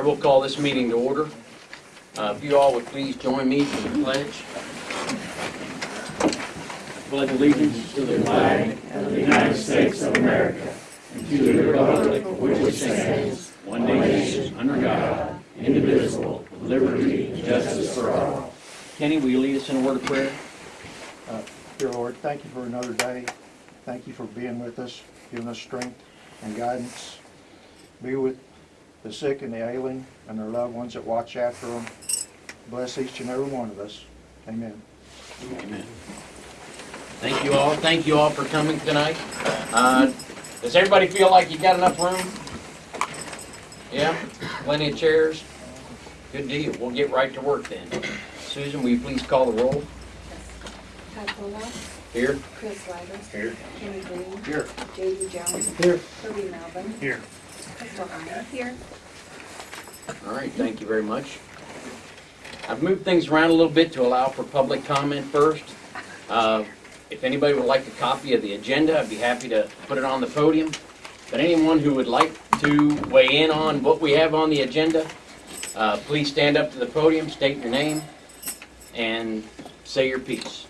right, we'll call this meeting to order. Uh, If you all would please join me for the pledge. Pledge allegiance to the flag of the United States of America and to the republic for which it stands, one nation, under God, indivisible, with liberty and justice for all. Kenny, will you lead us in a word of prayer? Dear Lord, thank you for another day. Thank you for being with us, giving us strength and guidance. Be with the sick and the ailing and their loved ones that watch after them. Bless each and every one of us. Amen. Amen. Thank you all, thank you all for coming tonight. Uh, Does everybody feel like you got enough room? Yeah, plenty of chairs? Good deal, we'll get right to work then. Susan, will you please call the roll? Todd Here? Chris Ryder. Here. Kenny Green. Here. J.D. Jones. Here. Kirby Melvin. Here. Here. All right, thank you very much. I've moved things around a little bit to allow for public comment first. Uh, If anybody would like a copy of the agenda, I'd be happy to put it on the podium. But anyone who would like to weigh in on what we have on the agenda, uh, please stand up to the podium, state your name, and say your piece.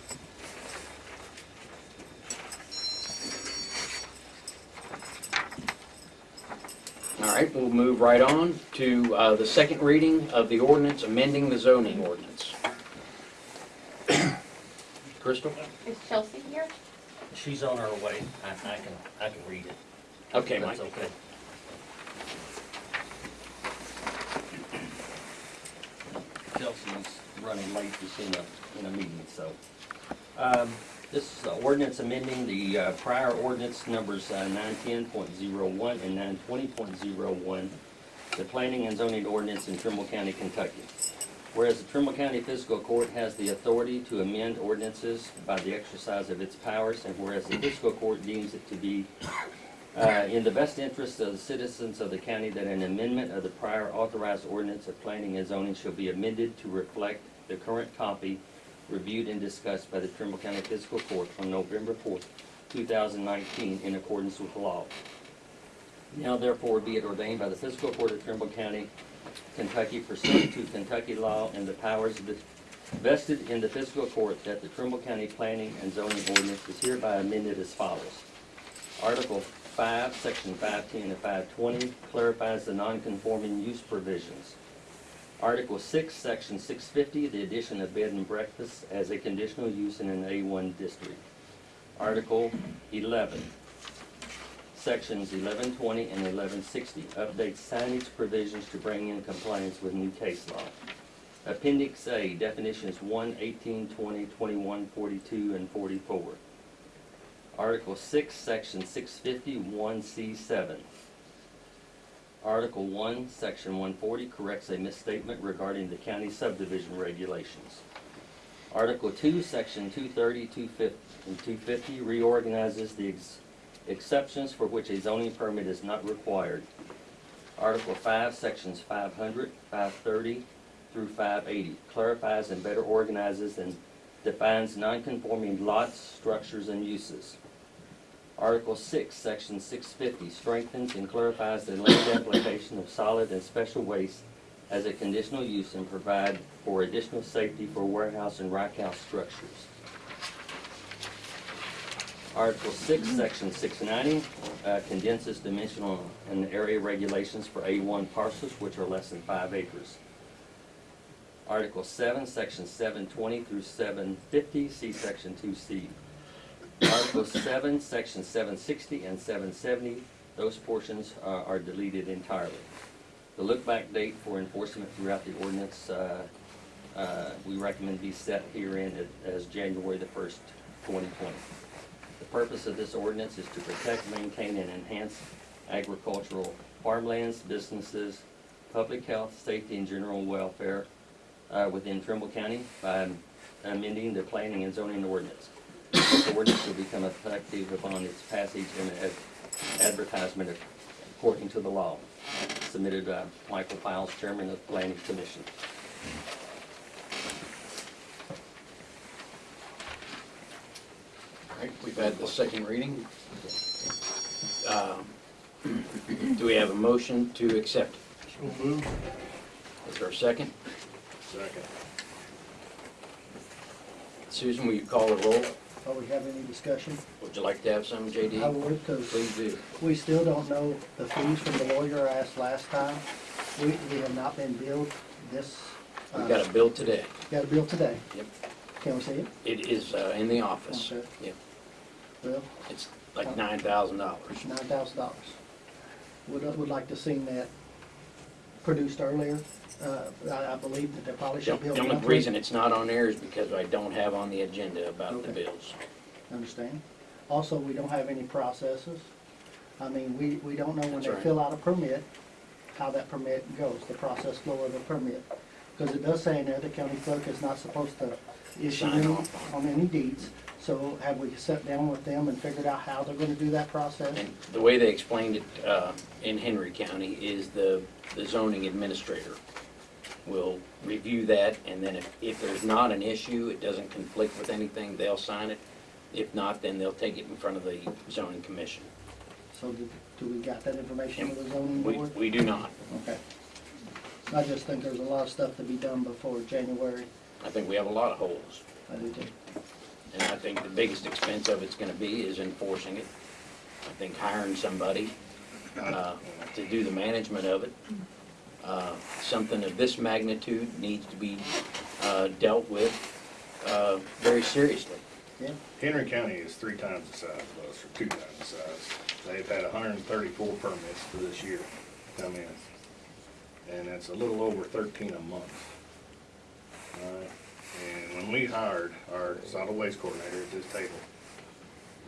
All right, we'll move right on to uh, the second reading of the ordinance amending the zoning ordinance. Crystal? Is Chelsea here? She's on her way. I, I can, I can read it. Okay, Mike. That's okay. Chelsea's running late, she's in a, in a meeting, so. Um, This is the ordinance amending the uh, prior ordinance numbers uh, nine ten point zero one and nine twenty point zero one, the planning and zoning ordinance in Trimble County, Kentucky. Whereas the Trimble County Fiscal Court has the authority to amend ordinances by the exercise of its powers, and whereas the Fiscal Court deems it to be uh, in the best interest of the citizens of the county that an amendment of the prior authorized ordinance of planning and zoning shall be amended to reflect the current copy reviewed and discussed by the Trimble County Fiscal Court on November fourth, two thousand nineteen, in accordance with law. Now therefore be it ordained by the Fiscal Court of Trimble County, Kentucky pursuant to Kentucky law and the powers vested in the Fiscal Court that the Trimble County Planning and Zoning Ordinance is hereby amended as follows. Article five, section five ten and five twenty clarifies the non-conforming use provisions. Article six, section six fifty, the addition of bed and breakfast as a conditional use in an A one district. Article eleven, sections eleven twenty and eleven sixty, updates signage provisions to bring in compliance with new case law. Appendix A, definitions 1, 18, 20, 21, 42, and forty-four. Article six, section six fifty, one C seven. Article one, section one forty corrects a misstatement regarding the county subdivision regulations. Article two, section 230, 250, and two fifty reorganizes the ex- exceptions for which a zoning permit is not required. Article five, sections 500, 530 through five eighty clarifies and better organizes and defines non-conforming lots, structures, and uses. Article six, section six fifty strengthens and clarifies the land application of solid and special waste as a conditional use and provide for additional safety for warehouse and rack house structures. Article six, section six ninety, uh, condenses dimensional and area regulations for A one parcels which are less than five acres. Article seven, section seven twenty through seven fifty, see section two C. Article seven, section seven sixty and seven seventy, those portions uh, are deleted entirely. The look-back date for enforcement throughout the ordinance, uh, uh, we recommend be set herein as- as January the first, twenty twenty. The purpose of this ordinance is to protect, maintain, and enhance agricultural farmlands, businesses, public health, safety, and general welfare uh, within Trimble County by amending the planning and zoning ordinance. This ordinance will become effective upon its passage and ad- advertisement according to the law. Submitted by Michael Files, Chairman of the Planning Commission. All right, we've had the second reading. Um, Do we have a motion to accept? So moved. Is there a second? Second. Susan, will you call the roll? Are we having any discussion? Would you like to have some, I JD? would, because Please do. we still don't know the fees from the lawyer I asked last time. We, we have not been billed this. We uh, got a bill today. Got a bill today. Yep. Can we see it? It is uh, in the office. Okay. Yep. Well, It's like nine thousand dollars. nine thousand dollars. Would, would like to see that produced earlier. Uh, I, I believe that there probably The should be. the only reason it's not on there is because I don't have on the agenda about the Okay. bills. Understand? Also, we don't have any processes. I mean, we, we don't know when That's they right. fill out a permit, how that permit goes, the process flow of the permit. Because it does say in there, the county clerk is not supposed to issue Sign off on any deeds. So have we sat down with them and figured out how they're gonna do that process? And the way they explained it uh, in Henry County is the the zoning administrator will review that, and then if, if there's not an issue, it doesn't conflict with anything, they'll sign it. If not, then they'll take it in front of the zoning commission. So do, do we got that information with the zoning We, board? we do not. Okay. I just think there's a lot of stuff to be done before January. I think we have a lot of holes. I do too. And I think the biggest expense of it's gonna be is enforcing it. I think hiring somebody, uh, to do the management of it. Uh, something of this magnitude needs to be, uh, dealt with, uh, very seriously. Yeah, Henry County is three times the size of us, or two times the size. They've had hundred and thirty-four permits for this year come in. And that's a little over thirteen a month. Alright, and when we hired our solid waste coordinator at this table.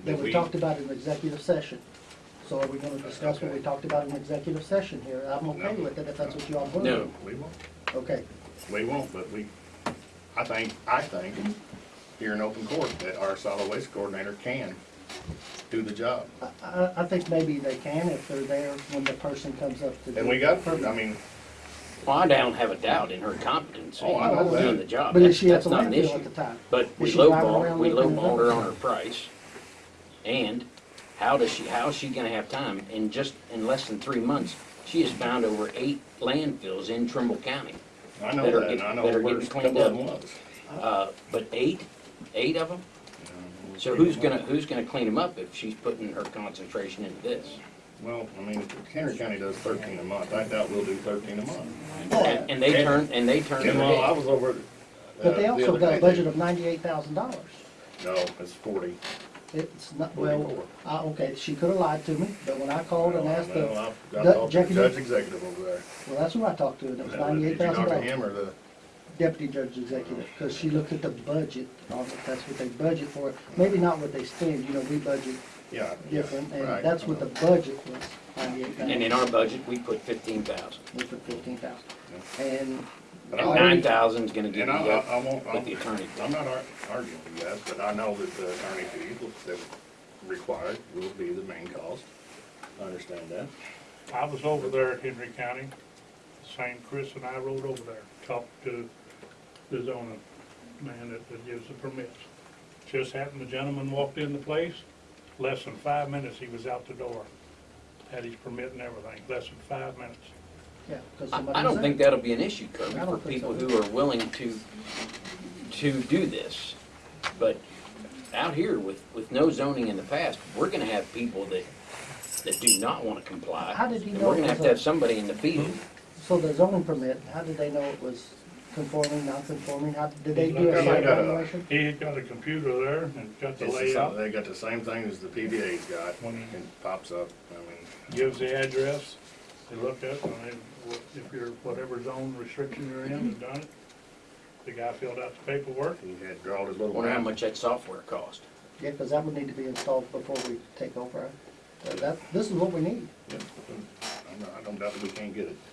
that we we- talked about in executive session. So are we gonna discuss what we talked about in executive session here? I'm okay No. with it if that's what you all want. No. We won't, Okay, we won't, but we, I think, I think, here in open court, that our solid waste coordinator can do the job. I, I, I think maybe they can if they're there when the person comes up to do. And we got, the. I mean, Well, I don't have a doubt in her competency Oh, I know of doing that. the job. But is That's, she at that's the not an landfill at the issue. time? But we Is she driving lowballed, around we looking at lowballed her on her price. And how does she, how is she gonna have time? In just, in less than three months, she has found over eight landfills in Trimble County. I know That are that, and I know that are where a getting couple cleaned of up. them was. Uh, but eight, eight of them? So who's gonna, who's gonna clean them up if she's putting her concentration into this? Well, I mean, Henry County does thirteen a month, I doubt we'll do thirteen a month. And and they turn, and they turn And their while I head. was over. uh, But they the also other got a day, budget of ninety-eight thousand dollars. No, it's forty. It's not, well, Forty-four. uh, okay, she could've lied to me, but when I called and asked Well, the, I've- the I talked to the executive- judge executive over there. well, that's who I talked to, and it was Did ninety-eight you thousand talk to dollars. him or the, Deputy Judge Executive, because she looked at the budget, on it. that's what they budget for, maybe not what they spend, you know, we budget yeah. different, and right, that's what the budget was, ninety-eight And in our budget, we put fifteen thousand. We put fifteen thousand, and But And I- nine thousand's gonna give And you I, I, up I won't, with the I'm, attorney. I'm not ar- arguing with you guys, but I know that the attorney fees that required will be the main cost. I understand that. I was over there at Henry County, same Chris and I rode over there, talked to the zoning man that, that gives the permits. Just happened, the gentleman walked in the place, less than five minutes, he was out the door. Had his permit and everything, less than five minutes. yeah, because I, somebody. I don't said- think that'll be an issue, Kirby, I for don't think people so. who are willing to, to do this. But out here with, with no zoning in the past, we're gonna have people that, that do not wanna comply. How did he And know we're it gonna have to a- have somebody in the field. So the zoning permit, how did they know it was conforming, non-conforming, how, did they do Yeah, a they site got a- evaluation? He had got a computer there and got the It's the same- layout, They got the same thing as the PBA's got, when it pops up, I mean, gives the address, they look at, it, and they, if you're, whatever zone restriction you're in, and done it. The guy filled out the paperwork, he had drawn his little. Wonder how map. much that software cost. Yeah, because that would need to be installed before we take over. That, this is what we need. Yeah, I'm not- I don't doubt that we can't get it, Well,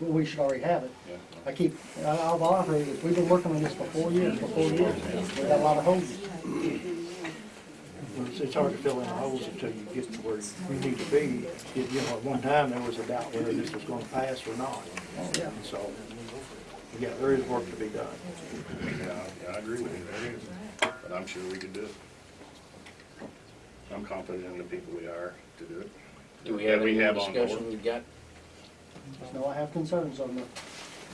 We should already have it. yeah. I keep, I- I've offered, it. we've been working on this for four years, for four years. We got a lot of holes. It's, it's hard to fill in the holes until you get to where you need to be. You you know, at one time, there was a doubt whether this was gonna pass or not. Oh, yeah. And so, yeah, there is work to be done. Yeah, I- I agree with you, there is, but I'm sure we could do it. I'm confident in the people we are to do it. Do we That have any more have on board. discussion? We've got, Just know I have concerns on the,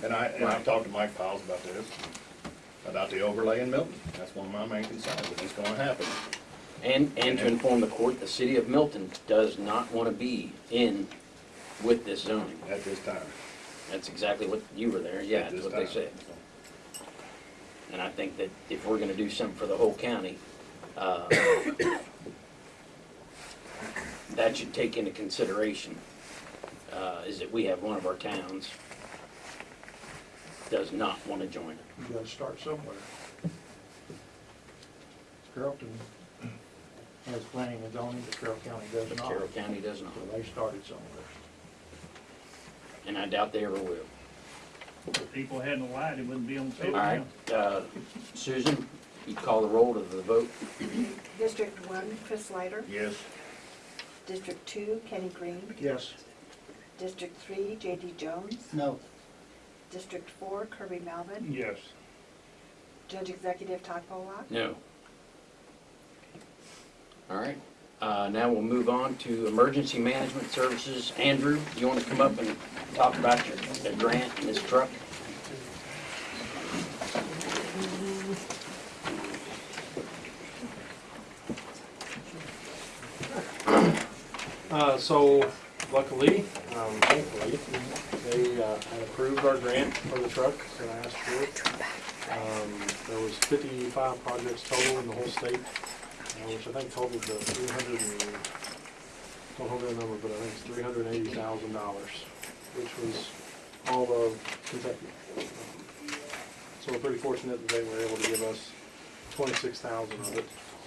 And I, and I've talked to Mike Piles about this, about the overlay in Milton. That's one of my main concerns, if it's gonna happen. And, and to inform the court, the city of Milton does not want to be in with this zoning. at this time. That's exactly what, you were there, yeah, At that's this what they time. said. And I think that if we're gonna do something for the whole county, uh, that should take into consideration, uh, is that we have one of our towns does not wanna join it. You gotta start somewhere. Carrollton has planning and zoning, but Carroll County does But not. Carroll County does not, So they started somewhere. and I doubt they ever will. If people hadn't lied, it wouldn't be on the All table right, now. uh, Susan, you call the roll to the vote? District one, Chris Leiter. Yes, District two, Kenny Green. Yes, District three, J.D. Jones. no, District four, Kirby Melvin. Yes. Judge Executive Todd Pollock. No. All right, uh, now we'll move on to Emergency Management Services. Andrew, you wanna come up and talk about your, the grant and this truck? Uh, so luckily, um, thankfully, they, uh, had approved our grant for the truck that I asked for. Um, there was fifty-five projects total in the whole state, uh, which I think totaled to three hundred and, don't hold that number, but I think it's three hundred and eighty thousand dollars, which was all of Kentucky. Um, So we're pretty fortunate that they were able to give us twenty-six thousand of it.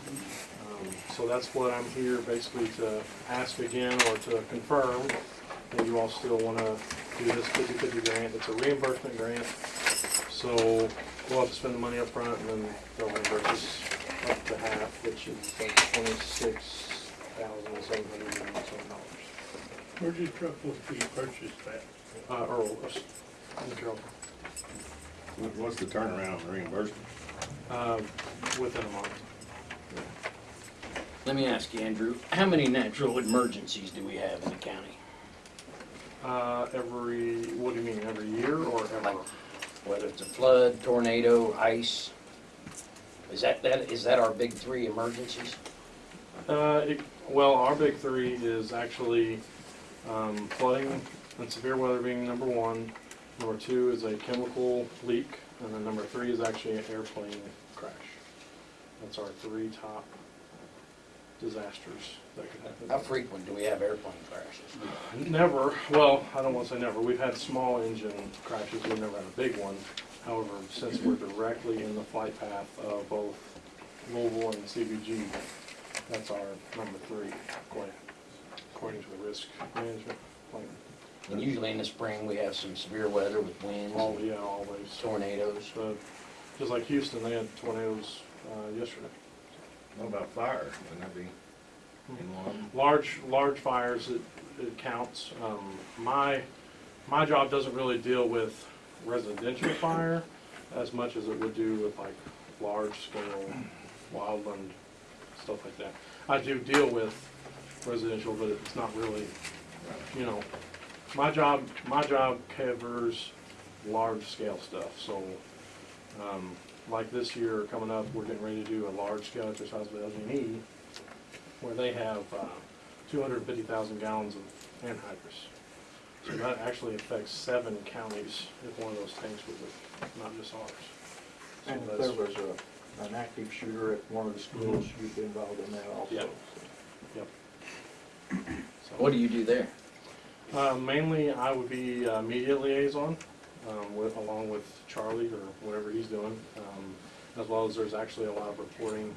Um, So that's what I'm here basically to ask again or to confirm that you all still want to do this 50/50 grant. It's a reimbursement grant, so we'll have to spend the money up front and then they'll reimburse us up to half, which is like twenty-six thousand seven hundred and some dollars. Where's your truck supposed to be purchased at? Uh, Earl, in Carrollton, What- what's the turnaround on reimbursement? uh, within a month. Let me ask you, Andrew, how many natural emergencies do we have in the county? Uh, every, what do you mean, every year or ever? Like, whether it's a flood, tornado, ice? Is that, that, is that our big three emergencies? Uh, it, well, our big three is actually, um, flooding and severe weather being number one. Number two is a chemical leak, and then number three is actually an airplane crash. That's our three top disasters that could happen. How frequent do we have airplane crashes? Never, well, I don't wanna say never, we've had small engine crashes, we've never had a big one. However, since we're directly in the flight path of both Louisville and CVG, that's our number three, according, according to the risk management plan. And usually in the spring, we have some severe weather with winds, oh, All, yeah, always. tornadoes. So, just like Houston, they had tornadoes, uh, yesterday. What about fire? Wouldn't that be in one? Large, large fires, it, it counts. Um, my, my job doesn't really deal with residential fire as much as it would do with like large scale wildland, stuff like that. I do deal with residential, but it's not really, you know, my job, my job covers large scale stuff, so, um, like this year coming up, we're getting ready to do a large scale exercise with LG&E where they have, uh, two hundred and fifty thousand gallons of anhydrous. So that actually affects seven counties if one of those tanks was leak, not just ours. So and if that's- there was a, an active shooter at one of the schools, you'd be involved in that also. Yep. Yep. So- What do you do there? Uh, mainly, I would be uh, media liaison, um, with, along with Charlie or whatever he's doing. Um, as well as there's actually a lot of reporting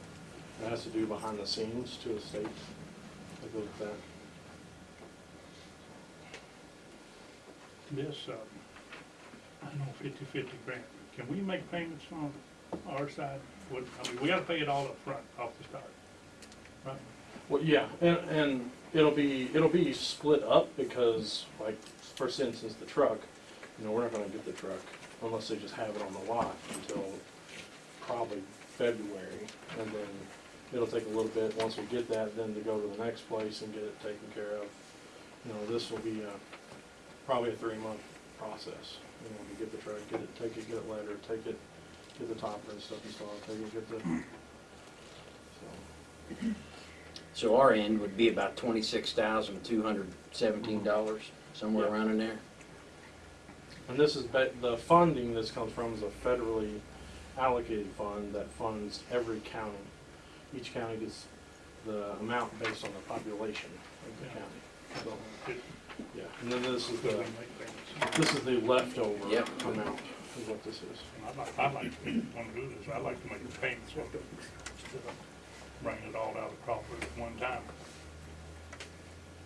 that has to do behind the scenes to the state. That goes with that. This, um, I know fifty-fifty grant, can we make payments on our side? Would, I mean, we gotta pay it all up front, off the start, right? Well, yeah, and, and it'll be, it'll be split up because, like, first instance, the truck, you know, we're not gonna get the truck unless they just have it on the lot until probably February. And then it'll take a little bit, once we get that, then to go to the next place and get it taken care of. You know, this will be, uh, probably a three-month process. You know, to get the truck, get it, take it, get it lettered, take it, get the topper and stuff installed, take it, get the, so. So our end would be about twenty-six thousand, two hundred seventeen dollars, somewhere around in there. And this is, the funding this comes from is a federally allocated fund that funds every county. Each county gets the amount based on the population of the county. So, Yeah, and then this is the, this is the leftover Yep. amount, is what this is. I'd like, I'd like to, want to do this, I'd like to make the payments instead of bringing it all out of Crawford at one time.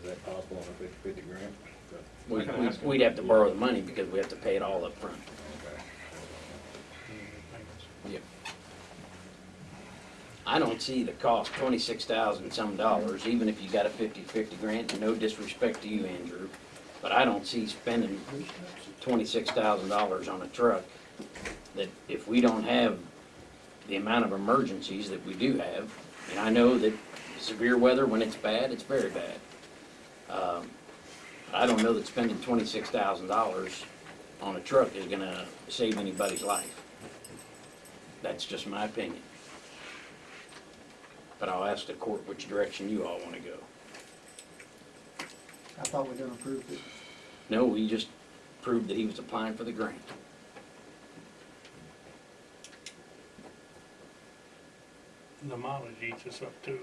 Is that possible on a fifty-fifty grant? We- I can we- ask him. We'd have to borrow the money because we have to pay it all up front. Okay. Yep. I don't see the cost, twenty-six thousand some dollars, even if you got a fifty-fifty grant, and no disrespect to you, Andrew, but I don't see spending twenty-six thousand dollars on a truck that if we don't have the amount of emergencies that we do have, and I know that severe weather, when it's bad, it's very bad. Um, I don't know that spending twenty-six thousand dollars on a truck is gonna save anybody's life. That's just my opinion. But I'll ask the court which direction you all wanna go. I thought we done approved it. No, we just proved that he was applying for the grant. The mileage eats us up too.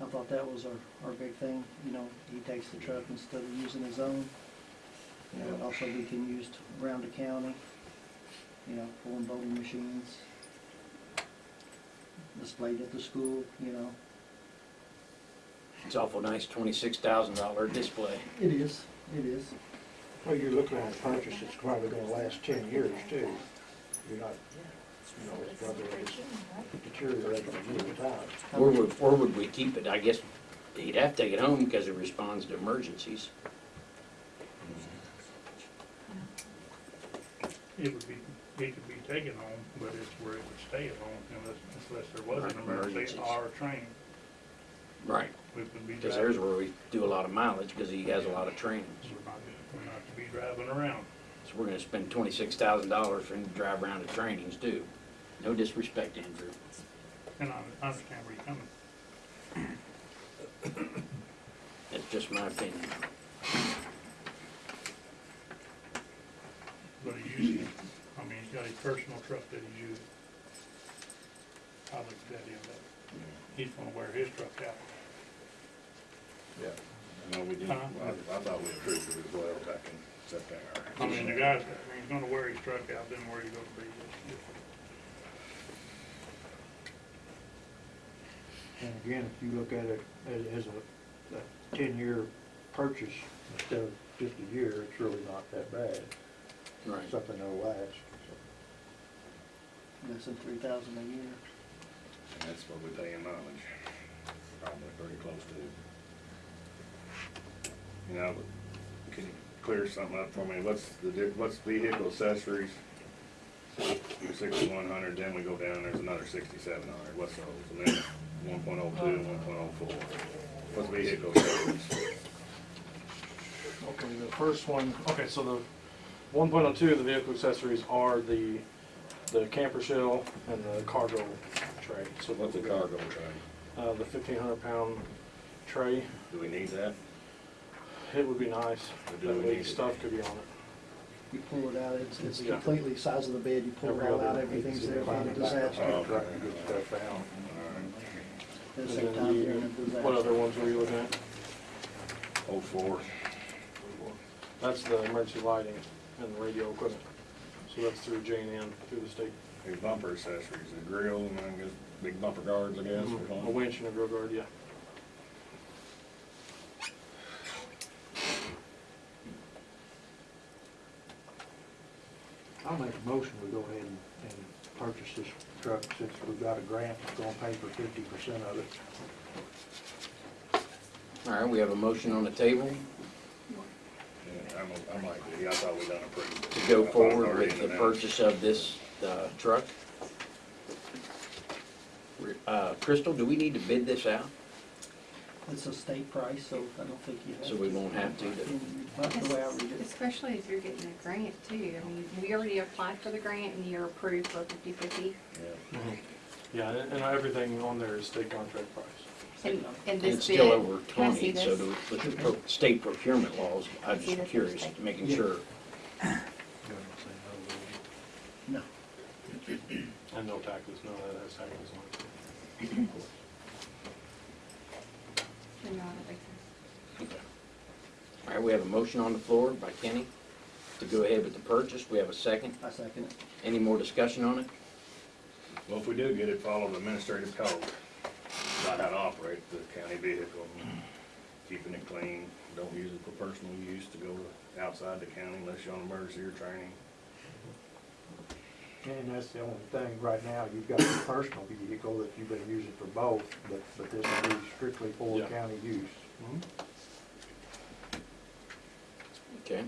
I thought that was our, our big thing, you know, he takes the truck instead of using his own. You know, also we can use around the county, you know, pulling voting machines. Displayed at the school, you know. It's awful nice, twenty-six thousand dollar display. It is, it is. Well, you're looking at a purchase that's probably gonna last ten years too. You're not, you know, it's deteriorating over time. Where would, where would we keep it? I guess he'd have to take it home because it responds to emergencies. It would be, it could be taken home, but it's where it would stay at home unless, unless there was an Right, emergency emergencies. or a train. Right. We would be Because driving, there's where we do a lot of mileage because he has a lot of trainings. we're not, we're not to be driving around. So we're gonna spend twenty-six thousand dollars for him to drive around to trainings too. No disrespect, Andrew. And I, I understand where you're coming. That's just my opinion. But he uses, it. I mean, he's got his personal truck that he's using. I looked at that the other day. He's gonna wear his truck out. Yeah. No, we didn't, Huh? I, I thought we approved it as well back in September. I mean, the guy's, I mean, he's gonna wear his truck out, then where he's gonna be? And again, if you look at it as, as a, a ten-year purchase instead of just a year, it's really not that bad. Right. Something that'll last. Less than three thousand a year. And that's what we pay in mileage, probably pretty close to. You know, but can you clear something up for me? What's the, di- what's vehicle accessories? Sixty-one hundred, then we go down, there's another sixty-seven hundred, what's those? And then one point oh two and one point oh four. What's vehicle accessories? Okay, the first one, okay, so the one point oh two, the vehicle accessories are the, the camper shell and the cargo tray. So What's the cargo tray? Uh, the fifteen hundred pound tray, Do we need that? It would be nice, Or do that we way need it? stuff could be on it. You pull it out, it's, it's Yeah. completely size of the bed, you pull it Every all out, other- everything's there, Find in a it back up, disaster. truck and get stuff out. At the same then time, the- you're in a disaster. What other ones were you looking at? Oh, four. That's the emergency lighting and the radio equipment. So that's through J and N, through the state. Your bumper accessories, a grill, and I guess big bumper guards, I guess, mm-hmm. or A something. winch and a grill guard, yeah. I'll make a motion, we go ahead and, and purchase this truck since we've got a grant that's gonna pay for fifty percent of it. All right, we have a motion on the table Yeah, I'm, I'm like, you. I thought we done approved. to go I thought it was forward already with in the minutes. purchase of this, uh, truck. Uh, Crystal, do we need to bid this out? It's a state price, so I don't think you have to. So we won't have to, That's the way I read it. Especially if you're getting a grant too. I mean, we already applied for the grant and you're approved for fifty-fifty. Yeah. Yeah, and, and everything on there is state contract price. And, and And this it's bid, still over can I see twenty, so this? to- with the pro- state procurement laws, I'm just this? curious, making Yeah. sure. No. And no taxes, no, that has taxes on it. No, I don't think. Okay. All right, we have a motion on the floor by Kenny to go ahead with the purchase. We have a second. I second it. Any more discussion on it? Well, if we do get it, follow the administrative code, about how to operate the county vehicle, keeping it clean, don't use it for personal use to go outside the county unless you're on emergency or training. And that's the only thing, right now, you've got your personal vehicle that you've been using for both, but, but this will be strictly for Yeah. county use. Okay.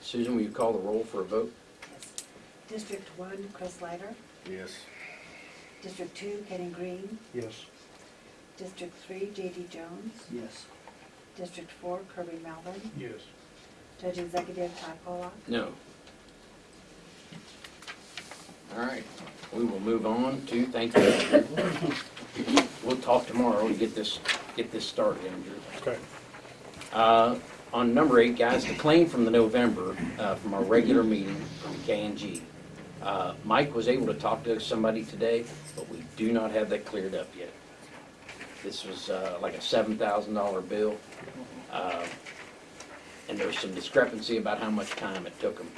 Susan, will you call the roll for a vote? Yes. District one, Chris Leiter. Yes, District two, Kenny Green. Yes. District three, J.D. Jones. Yes. District four, Kirby Melvin. Yes. Judge Executive Todd Pollock. No. All right, we will move on to, thank you, We'll talk tomorrow to get this, get this started, Andrew. Okay. Uh, On number eight, guys, the claim from the November, uh, from our regular meeting from K and G. Uh, Mike was able to talk to somebody today, but we do not have that cleared up yet. This was uh, like a seven thousand dollar bill. uh, And there's some discrepancy about how much time it took them.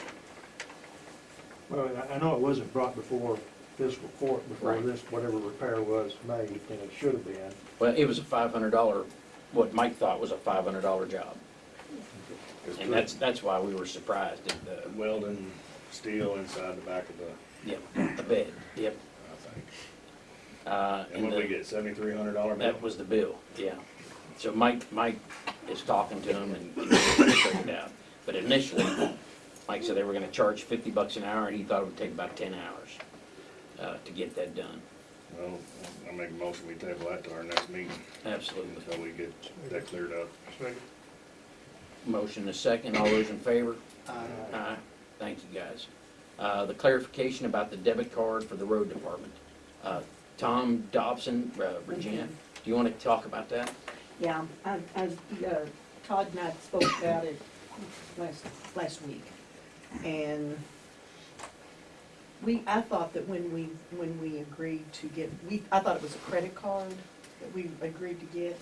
Well, I, I know it wasn't brought before fiscal court before Right. this, whatever repair was made, and it should have been. Well, it was a five hundred dollar, what Mike thought was a five hundred dollar job. it's And that's, that's why we were surprised at the, welding steel inside the back of the, yeah, the bed, yep. I think. Uh, And what the- we get, seventy-three hundred dollar bill? That was the bill, yeah. So Mike, Mike is talking to him and and trying to it out. But initially, Mike said they were gonna charge fifty bucks an hour, and he thought it would take about ten hours, uh, to get that done. Well, I make a motion, we table that to our next meeting, Absolutely. until we get that cleared up. Second. Motion is second, all those in favor? Aye. Aye. Thank you, guys. Uh, the clarification about the debit card for the road department. Uh, Tom Dobson, uh, Regina, do you wanna talk about that? Yeah, I, I, uh, Todd and I spoke about it last, last week. And we, I thought that when we, when we agreed to get, we, I thought it was a credit card that we agreed to get.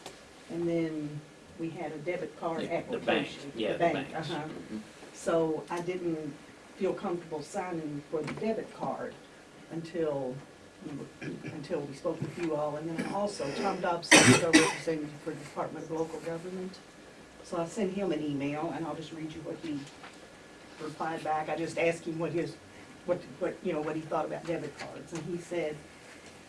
And then we had a debit card The- the application. bank, yeah, the banks. uh-huh. Mhm. So I didn't feel comfortable signing for the debit card until, we were- until we spoke with you all. And then also, Tom Dobson is our representative for the Department of Local Government. So I sent him an email, and I'll just read you what he replied back. I just asked him what his, what, what, you know, what he thought about debit cards. And he said,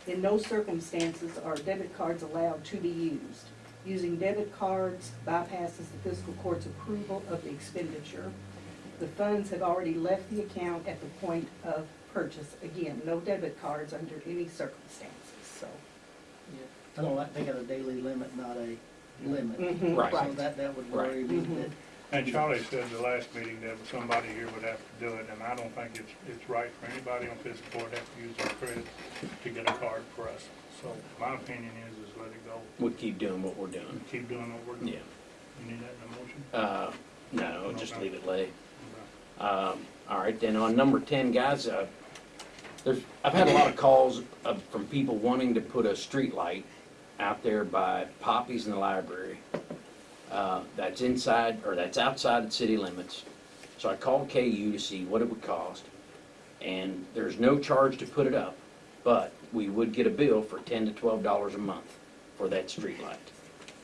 in no circumstances are debit cards allowed to be used. Using debit cards bypasses the fiscal court's approval of the expenditure. The funds have already left the account at the point of purchase. Again, no debit cards under any circumstances, so. I don't like, they got a daily limit, not a limit. Mhm, Right. So that, that would worry me Mhm. that And Charlie said the last meeting that somebody here would have to do it, and I don't think it's, it's right for anybody on fiscal board to have to use their credit to get a card for us. So my opinion is, is let it go, We'll keep doing what we're doing. keep doing what we're doing. Yeah. You need that in the motion? Uh, no, just Okay. leave it lay. Okay. Um, all right, then on number ten, guys, uh, there's, I've had a lot of calls uh, from people wanting to put a street light out there by Poppy's in the library. Uh, that's inside, or that's outside the city limits. So I called KU to see what it would cost. And there's no charge to put it up, but we would get a bill for ten to twelve dollars a month for that street light.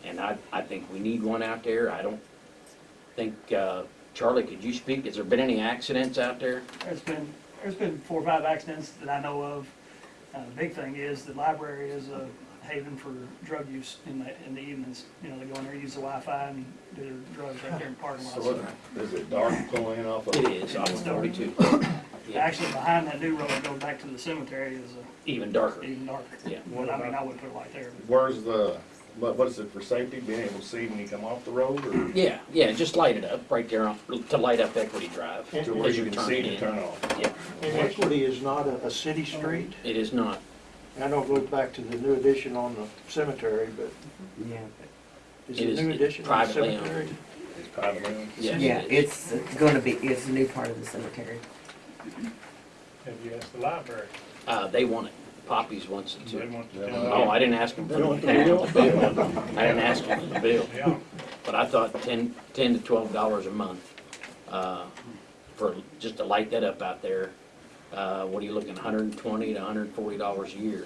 And I, I think we need one out there. I don't think, uh, Charlie, could you speak? Has there been any accidents out there? There's been, there's been four or five accidents that I know of. Uh, the big thing is the library is a haven for drug use in the, in the evenings. You know, they go in there, use the Wi-Fi and do their drugs right there in the parking lot. So So what, is it dark pulling in off of? It is, off of forty-two. Yeah, Actually, behind that new road that goes back to the cemetery is uh, even darker. even darker. Yeah. But I mean, I wouldn't put a light there. Where's the What, what is it for safety, being able to see when you come off the road or Yeah, yeah, just light it up right there on, to light up Equity Drive. to where as you you're can see turning to in. turn off? Yeah, And Equity is not a, a city street. it is not. I know it goes back to the new addition on the cemetery, but Yeah, is It it is new addition on the privately owned. cemetery? It's privately owned? Yes, yeah, it is. it's gonna be, it's a new part of the cemetery. Have you asked the library? Uh, they want it. Poppies wants it They too. want to Yeah. tell Oh. I didn't ask them for the the bill. bill? I didn't ask them for the bill, Yeah, but I thought ten, ten to twelve dollars a month, uh, for, just to light that up out there. Uh, what are you looking, hundred and twenty to hundred and forty dollars a year?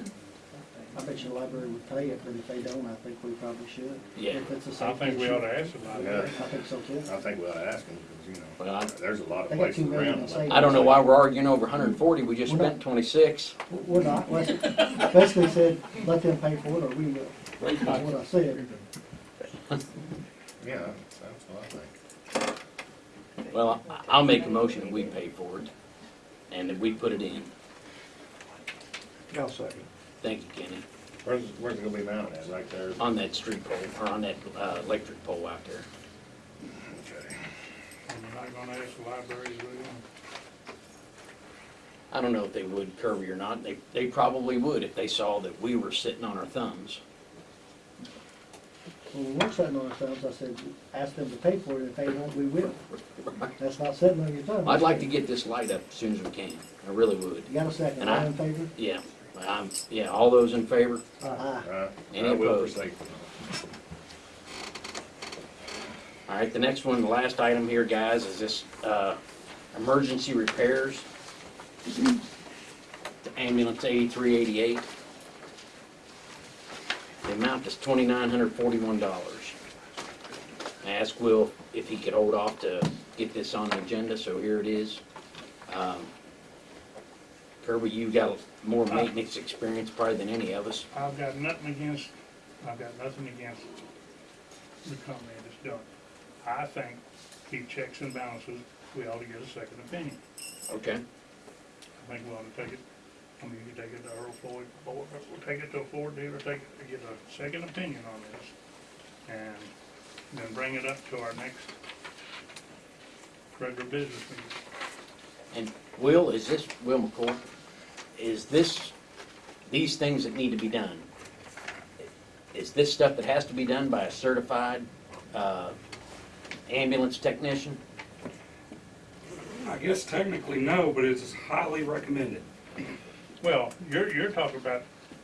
I bet your library would pay it, but if they don't, I think we probably should. Yeah. If it's a I safety think we issue. ought to ask the library. I think so too. I think we ought to ask them, because, you Well, I- know, there's a lot of They got places two million in around. savings. I don't know why we're arguing over hundred and forty, we just We're not- spent twenty-six. We're not, Wes- basically said, let them pay for it or we will. That's what I said. Yeah, that's what I think. Well, I- I'll make a motion that we pay for it, and that we put it in. I'll second. Thank you, Kenny. Where's, where's it gonna be mounted at, right there? On that street pole, or on that, uh, electric pole out there. Okay. And you're not gonna ask the library, will you? I don't know if they would, Kirby, or not. They, they probably would if they saw that we were sitting on our thumbs. When we we're sitting on our thumbs, I said, ask them to pay for it. If they won't, we will. That's not sitting on your thumb. I'd like to get this light up as soon as we can. I really would. You got a second, And all I- in favor? Yeah, um, yeah, all those in favor? Aye. Uh, Any I will for opposed? safety. All right, the next one, the last item here, guys, is this, uh, emergency repairs. The ambulance eighty-three eighty-eight. The amount is twenty-nine hundred forty-one dollars. I asked Will if he could hold off to get this on the agenda, so here it is. Um, Kirby, you got more maintenance experience probably than any of us. I've got nothing against, I've got nothing against the company that's done. it. I think keep checks and balances, we ought to get a second opinion. Okay. I think we ought to take it, I mean, you take it to Earl Floyd, or we'll take it to a Ford dealer, take it, to get a second opinion on this. And then bring it up to our next regular business meeting. And Will, is this, Will McCoy, is this, these things that need to be done, is this stuff that has to be done by a certified, uh, ambulance technician? I guess technically no, but it's highly recommended. Well, you're, you're talking about,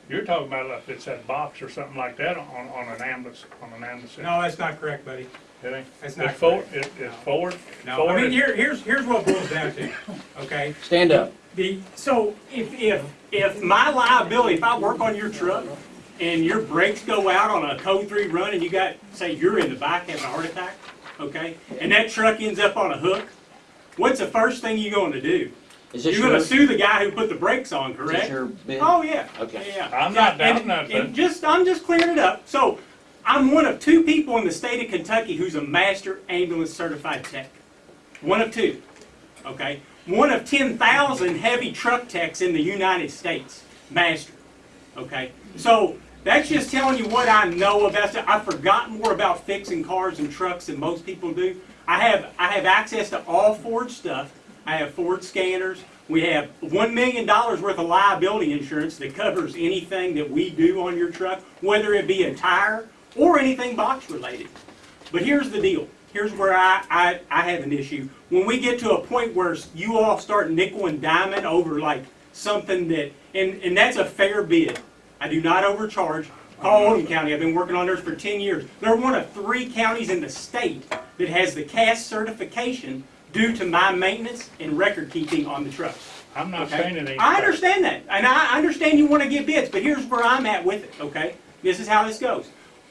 you're talking about if it's that box or something like that on, on an ambulance, on an ambulance. No, that's not correct, buddy. It ain't, That's it's not forward, correct. it, it's forward. No, I forward mean, here, here's, here's what it boils down to, okay? Stand up. The, so if, if, if my liability, if I work on your truck and your brakes go out on a code three run and you got, say you're in the back having a heart attack, okay? And that truck ends up on a hook, what's the first thing you're gonna do? Is this You're gonna sue the guy who put the brakes on, this correct? your bid? Oh, yeah. Okay. Yeah. I'm not Yeah, and- doubting that, And but- just, I'm just clearing it up. So, I'm one of two people in the state of Kentucky who's a master ambulance certified tech. One of two, okay? One of ten thousand heavy truck techs in the United States, master, okay? So, that's just telling you what I know about it. I forgot more about fixing cars and trucks than most people do. I have, I have access to all Ford stuff. I have Ford scanners. We have one million dollars worth of liability insurance that covers anything that we do on your truck, whether it be a tire or anything box related. But here's the deal. Here's where I, I, I have an issue. When we get to a point where you all start nickel and diamond over like something that, and, and that's a fair bid. I do not overcharge. Call Oldham County. I've been working on theirs for ten years. They're one of three counties in the state that has the CAS certification due to my maintenance and record keeping on the trucks. I'm not Okay? saying it ain't. I fair. understand that, and I understand you want to get bids, but here's where I'm at with it, okay? This is how this goes.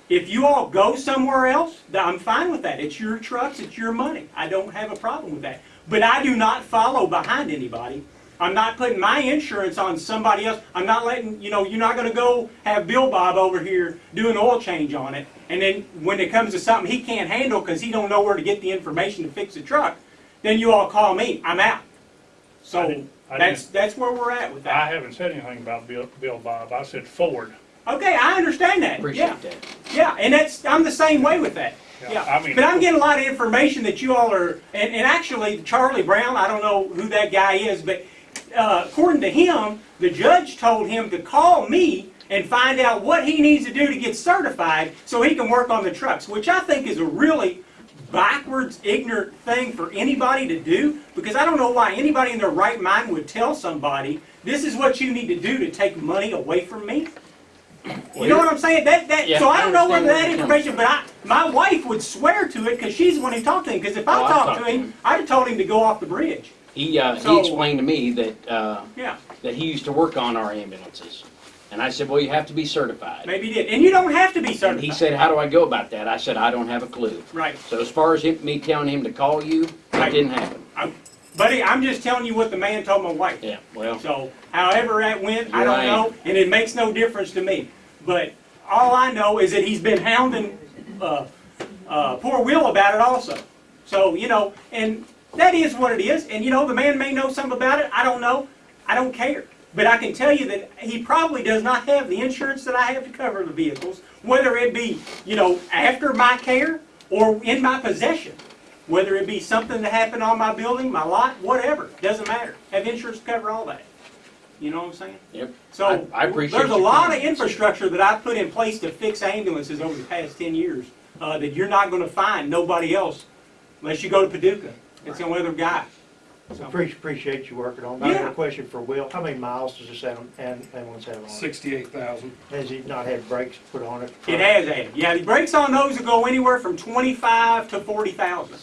If you all go somewhere else, I'm fine with that. It's your trucks, it's your money. I don't have a problem with that. But I do not follow behind anybody. I'm not putting my insurance on somebody else. I'm not letting, you know, you're not gonna go have Bill Bob over here do an oil change on it. And then when it comes to something he can't handle because he don't know where to get the information to fix the truck, then you all call me. I'm out. I So didn't- I that's, didn't- that's where we're at with that. I that. haven't said anything about Bill, Bill Bob. I said Ford. Okay, I understand that, yeah. Appreciate that. Yeah, and that's, I'm the same way with that. Yeah, Yeah, I mean- but I'm getting a lot of information that you all are, and, and actually Charlie Brown, I don't know who that guy is, but uh, according to him, the judge told him to call me and find out what he needs to do to get certified so he can work on the trucks, which I think is a really backwards, ignorant thing for anybody to do, because I don't know why anybody in their right mind would tell somebody, this is what you need to do to take money away from me. You know what I'm saying? That, that, Yeah, so I don't know whether that understand where you're information, but I, my wife would swear to it, because she's the one who talked to him, because if I Oh, I talked to to him, I'd have told him to go off the bridge. He, uh, So- he explained to me that, uh, Yeah, that he used to work on our ambulances. And I said, well, you have to be certified. maybe he did, and you don't have to be And certified. he said, how do I go about that? I said, I don't have a clue. Right. So as far as him, me telling him to call you, it Right. didn't happen. Buddy, I'm just telling you what the man told my wife. Yeah, well, So however that went, I don't know, and it makes no difference to me. But all I know is that he's been hounding, uh, uh, poor Will about it also. So, you know, and that is what it is, and you know, the man may know something about it, I don't know, I don't care. But I can tell you that he probably does not have the insurance that I have to cover the vehicles, whether it be, you know, after my care or in my possession. Whether it be something that happened on my building, my lot, whatever, doesn't matter. Have insurance to cover all that. You know what I'm saying? Yep. So, I- I appreciate there's a lot of infrastructure that I've put in place to fix ambulances over the past ten years, uh, that you're not gonna find nobody else, unless you go to Paducah. It's the only other guy. So, Appreciate, appreciate you working on that. I have Yeah. a question for Will. How many miles does this am- am- ambulance have on it? Sixty-eight thousand. Has he not had brakes put on it? It has added. Yeah, the brakes on those will go anywhere from twenty-five to forty thousand.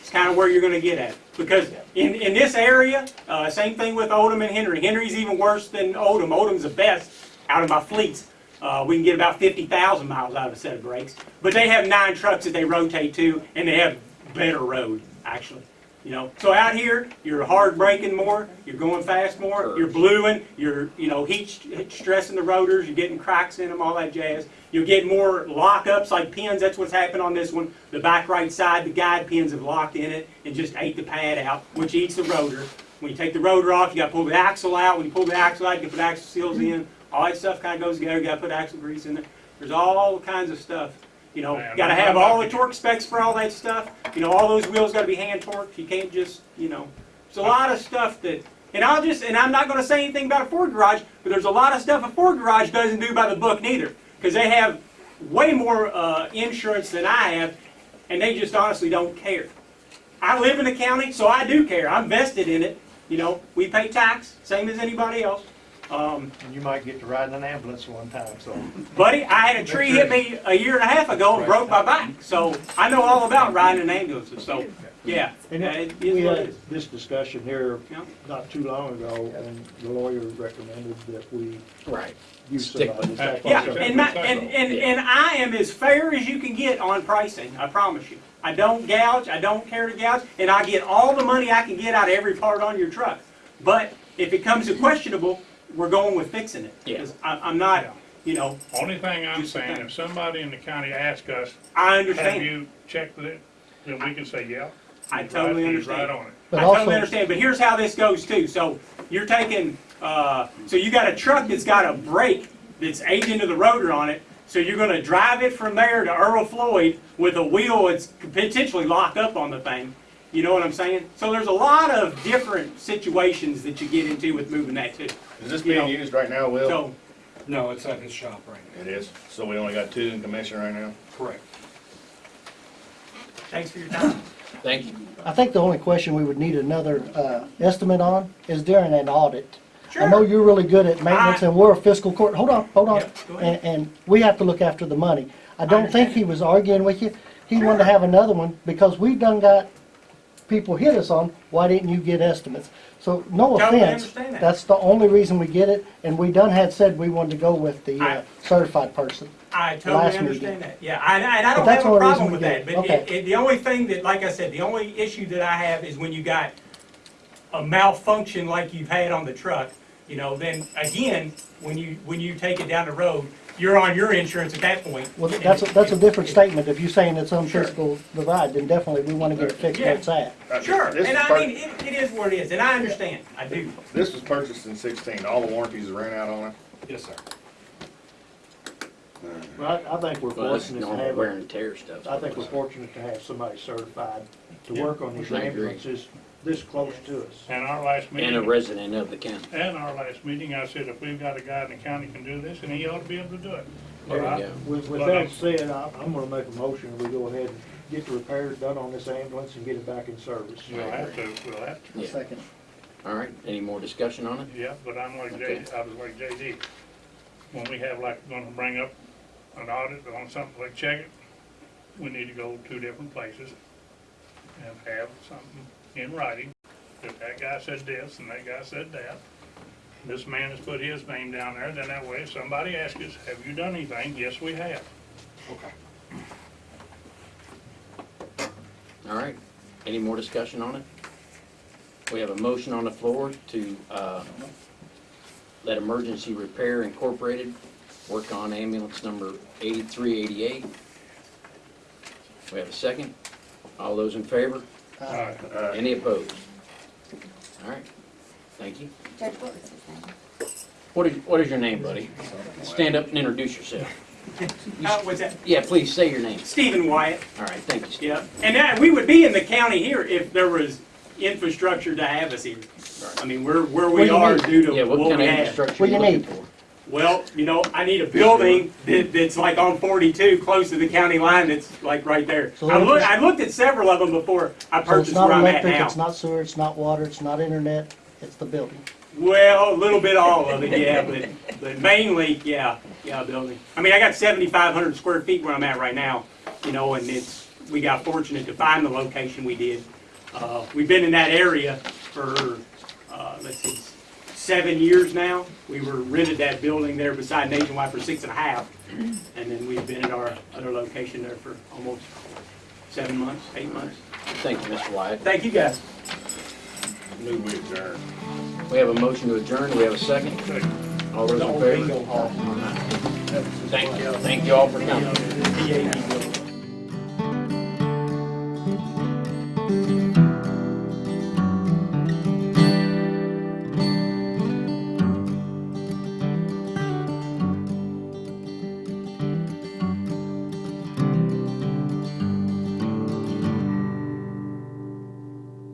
It's kind of where you're gonna get at. Because in, in this area, uh, same thing with Odom and Henry. Henry's even worse than Odom. Odom's the best out of my fleets. Uh, we can get about fifty thousand miles out of a set of brakes. But they have nine trucks that they rotate to, and they have better road, actually. You know, so out here, you're hard braking more, you're going fast more, you're bluing, you're, you know, heat st- stressing the rotors, you're getting cracks in them, all that jazz. You'll get more lockups like pins, that's what's happened on this one. The back right side, the guide pins have locked in it and just ate the pad out, which eats the rotor. When you take the rotor off, you gotta pull the axle out. When you pull the axle out, you can put axle seals in. All that stuff kinda goes together, you gotta put axle grease in there. There's all kinds of stuff. You know, Man, gotta I'm have not all the torque specs for all that stuff. You know, all those wheels gotta be hand torqued. You can't just, you know, there's a lot of stuff that, and I'll just, and I'm not gonna say anything about a Ford garage, but there's a lot of stuff a Ford garage doesn't do by the book neither. Cause they have way more, uh, insurance than I have, and they just honestly don't care. I live in the county, so I do care. I'm vested in it. You know, we pay tax, same as anybody else. Um, And you might get to ride in an ambulance one time, so. Buddy, I had a tree hit me a year and a half ago and broke my back, so I know all about riding in ambulances, so, yeah. And yeah, it we what it had is. this discussion here Yeah. not too long ago, and the lawyer recommended that we right. use Stick somebody. with that. Yeah, and my, and, and, and I am as fair as you can get on pricing, I promise you. I don't gouge, I don't care to gouge, and I get all the money I can get out of every part on your truck. But if it comes to questionable, we're going with fixing it. Yeah. 'Cause I, I'm not, you know, Only thing I'm Just saying, if somebody in the county asks us, I have understand. you checked it, then we can say, yeah. I he's totally right- he's understand. right on it. But I totally understand, but here's how this goes too. So you're taking, uh, so you got a truck that's got a brake that's ate into the rotor on it. So you're gonna drive it from there to Earl Floyd with a wheel that's potentially locked up on the thing. You know what I'm saying? So there's a lot of different situations that you get into with moving that too. Is this You know, being used right now, Will? So, No, it's at his shop right now. It is, so we only got two in commission right now? now. Correct. thanks for your time. Thank you. I think the only question we would need another uh, estimate on is during an audit. Sure. I know you're really good at maintenance and we're a fiscal court, hold on, hold on. Yep. And, and we have to look after the money. I don't think he was arguing with you. He wanted to have another one because we've done got people hit us on, why didn't you get estimates? So no Totally offense, understand that. that's the only reason we get it. And we done had said we wanted to go with the I- uh, certified person. I last totally meeting. understand that, yeah, and I, and I But don't that's have the a only problem reason with we that, it. but it, Okay. it, the only thing that, like I said, the only issue that I have is when you got a malfunction like you've had on the truck, you know, then again, when you, when you take it down the road, you're on your insurance at that point. Well, that's, a- that's a different statement. If you're saying it's some Sure. physical divide, then definitely we want to get it fixed where it's at. Uh, Sure, this and is I pur- mean, it, it is what it is, and I understand, I do. This was purchased in sixteen, all the warranties ran out on it. Yes, sir. Well, I, I think we're Well, that's fortunate to normal have, wear a- and tear stuff. I think we're fortunate to have somebody certified to work on these I agree. ambulances this close to us. And our last meeting. And a resident of the county. and our last meeting, I said, if we've got a guy in the county can do this, and he ought to be able to do it. There But I- you go. With, with But that I'm- said, I, I'm gonna make a motion, we go ahead and get the repairs done on this ambulance and get it back in service. We'll have to, we'll have to. Yeah. second. All right, any more discussion on it? Yeah, but I'm like Okay. J, I was like JD. When we have like, gonna bring up an audit on something like check it, we need to go two different places and have something in writing, that that guy said this and that guy said that. This man has put his name down there, then that way if somebody asks us, have you done anything? Yes, we have. Okay. All right, any more discussion on it? We have a motion on the floor to, uh, let Emergency Repair Incorporated work on ambulance number eighty-three eighty-eight. We have a second. All those in favor? Uh, Any opposed? All right, thank you. Judge, what was his name? What is, what is your name, buddy? Stand up and introduce yourself. Uh, what's that? Yeah, please say your name. Stephen Wyatt. All right, thank you, Steve. Yeah, and that, we would be in the county here if there was infrastructure to have us here. I mean, we're, where we What do you are need? due to Yeah, what what kind we of have. infrastructure What you do you looking need? for? Well, you know, I need a building that, that's like on forty-two, close to the county line, that's like right there. So I looked, I looked at several of them before I So it's purchased not where I'm at electric, now. it's not sewer, it's not water, it's not internet, it's the building. Well, a little bit all of it, yeah, but, but mainly, yeah, yeah, building. I mean, I got seventy-five hundred square feet where I'm at right now, you know, and it's, we got fortunate to find the location we did. Uh, we've been in that area for, uh, let's see, seven years now. We were rented that building there beside Nationwide for six and a half, and then we've been at our other location there for almost seven months, eight months. Thank you, Mr. Wyatt. Thank you, guys. Move we adjourn. We have a motion to adjourn. We have a second. All those in favor? Thank you. Thank you all for coming.